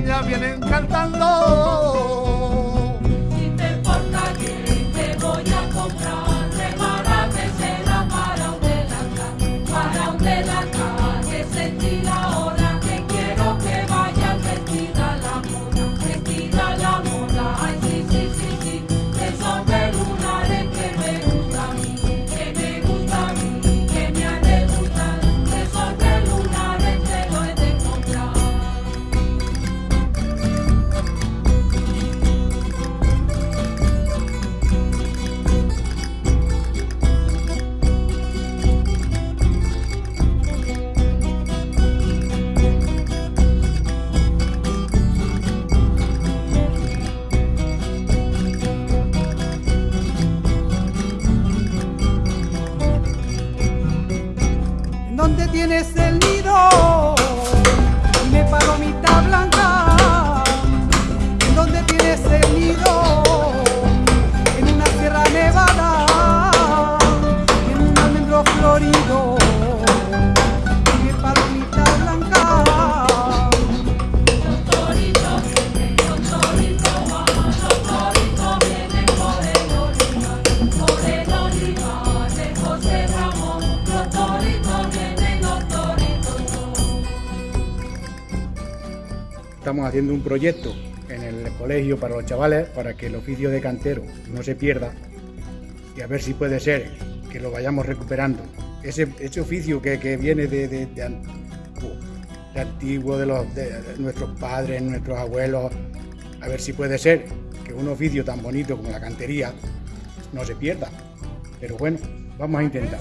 vienen cantando. Tienes el nido Estamos haciendo un proyecto en el colegio para los chavales para que el oficio de cantero no se pierda y a ver si puede ser que lo vayamos recuperando. Ese, ese oficio que, que viene de, de- de de antiguo de, los, de nuestros padres, nuestros abuelos, a ver si puede ser que un oficio tan bonito como la cantería no se pierda. Pero bueno, vamos a intentar.